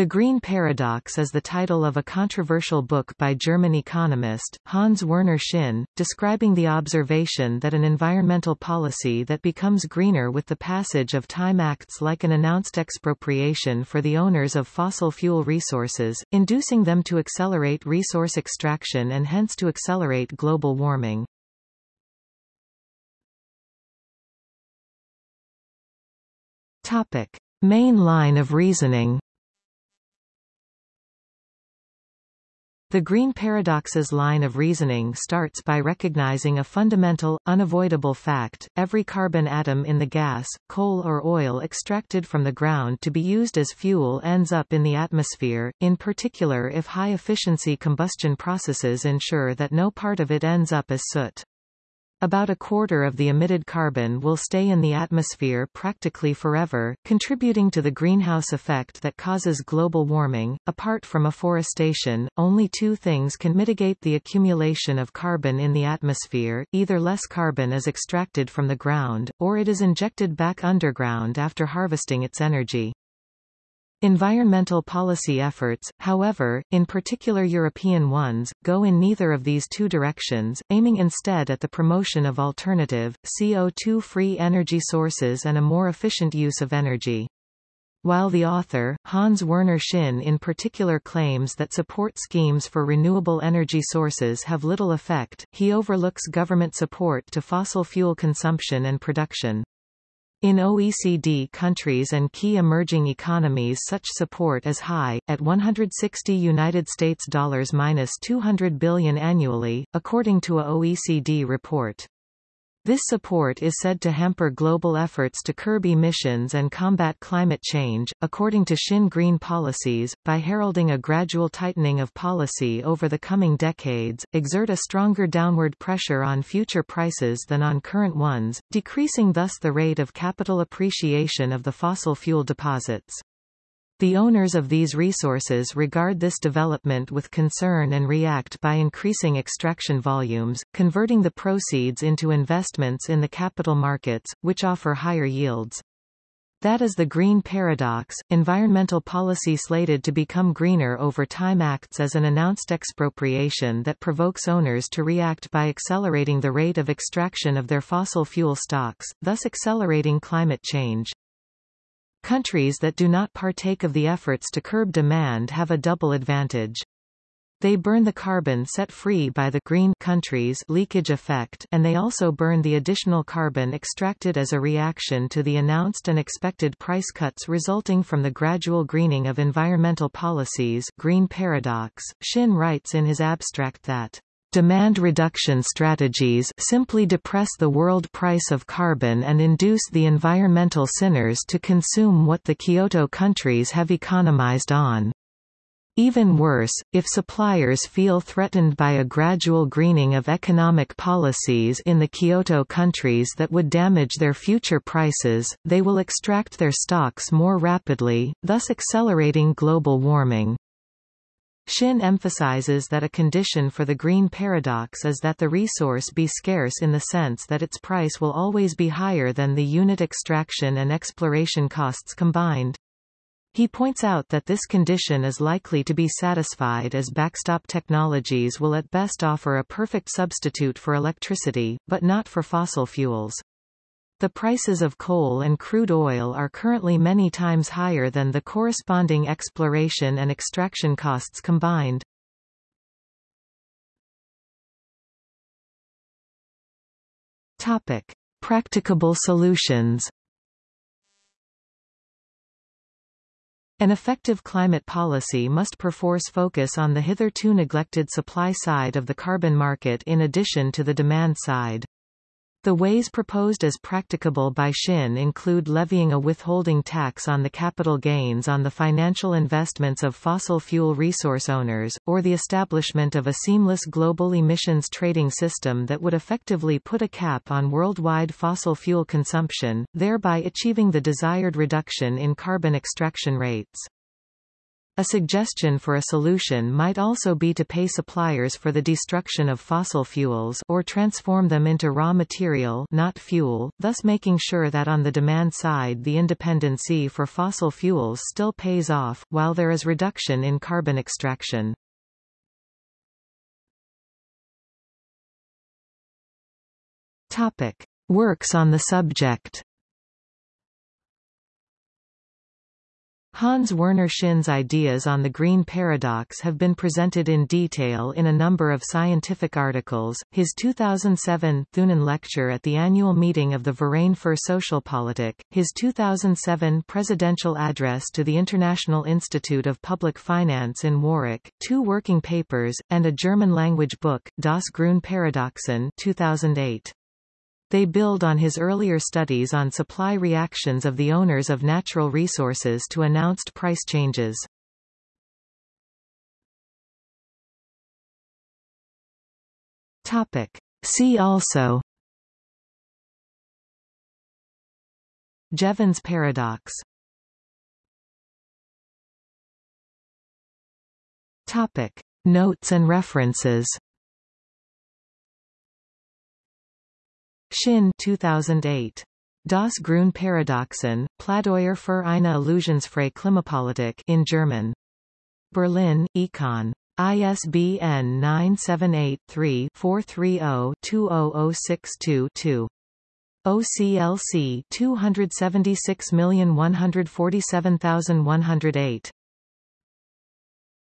The Green Paradox is the title of a controversial book by German economist, Hans Werner Sinn, describing the observation that an environmental policy that becomes greener with the passage of time acts like an announced expropriation for the owners of fossil fuel resources, inducing them to accelerate resource extraction and hence to accelerate global warming. Topic. Main line of reasoning The green paradox's line of reasoning starts by recognizing a fundamental, unavoidable fact, every carbon atom in the gas, coal or oil extracted from the ground to be used as fuel ends up in the atmosphere, in particular if high-efficiency combustion processes ensure that no part of it ends up as soot. About a quarter of the emitted carbon will stay in the atmosphere practically forever, contributing to the greenhouse effect that causes global warming. Apart from afforestation, only two things can mitigate the accumulation of carbon in the atmosphere, either less carbon is extracted from the ground, or it is injected back underground after harvesting its energy. Environmental policy efforts, however, in particular European ones, go in neither of these two directions, aiming instead at the promotion of alternative, CO2-free energy sources and a more efficient use of energy. While the author, Hans Werner Sinn in particular claims that support schemes for renewable energy sources have little effect, he overlooks government support to fossil fuel consumption and production. In OECD countries and key emerging economies such support is high, at 160 United States dollars minus 200 billion annually, according to a OECD report. This support is said to hamper global efforts to curb emissions and combat climate change, according to Sinn Green Policies, by heralding a gradual tightening of policy over the coming decades, exert a stronger downward pressure on future prices than on current ones, decreasing thus the rate of capital appreciation of the fossil fuel deposits. The owners of these resources regard this development with concern and react by increasing extraction volumes, converting the proceeds into investments in the capital markets, which offer higher yields. That is the green paradox. Environmental policy slated to become greener over time acts as an announced expropriation that provokes owners to react by accelerating the rate of extraction of their fossil fuel stocks, thus accelerating climate change. Countries that do not partake of the efforts to curb demand have a double advantage. They burn the carbon set free by the green countries leakage effect and they also burn the additional carbon extracted as a reaction to the announced and expected price cuts resulting from the gradual greening of environmental policies green paradox. Sinn writes in his abstract that Demand reduction strategies simply depress the world price of carbon and induce the environmental sinners to consume what the Kyoto countries have economized on. Even worse, if suppliers feel threatened by a gradual greening of economic policies in the Kyoto countries that would damage their future prices, they will extract their stocks more rapidly, thus accelerating global warming. Sinn emphasizes that a condition for the green paradox is that the resource be scarce in the sense that its price will always be higher than the unit extraction and exploration costs combined. He points out that this condition is likely to be satisfied as backstop technologies will at best offer a perfect substitute for electricity, but not for fossil fuels. The prices of coal and crude oil are currently many times higher than the corresponding exploration and extraction costs combined. Topic: Practicable solutions. An effective climate policy must perforce focus on the hitherto neglected supply side of the carbon market in addition to the demand side. The ways proposed as practicable by Sinn include levying a withholding tax on the capital gains on the financial investments of fossil fuel resource owners, or the establishment of a seamless global emissions trading system that would effectively put a cap on worldwide fossil fuel consumption, thereby achieving the desired reduction in carbon extraction rates. A suggestion for a solution might also be to pay suppliers for the destruction of fossil fuels or transform them into raw material not fuel, thus making sure that on the demand side the independency for fossil fuels still pays off, while there is reduction in carbon extraction. Topic. Works on the subject Hans Werner Sinn's ideas on the green paradox have been presented in detail in a number of scientific articles. His 2007 Thunen lecture at the annual meeting of the Verein für Sozialpolitik, his 2007 presidential address to the International Institute of Public Finance in Warwick, two working papers, and a German-language book, Das Grün Paradoxon 2008. They build on his earlier studies on supply reactions of the owners of natural resources to announced price changes. Topic. See also Jevons paradox Topic. Notes and references Sinn 2008. Das Grün Paradoxon, Plädoyer für eine illusionsfreie Klimapolitik in German. Berlin, Econ. ISBN 978-3-430-20062-2. OCLC 276147108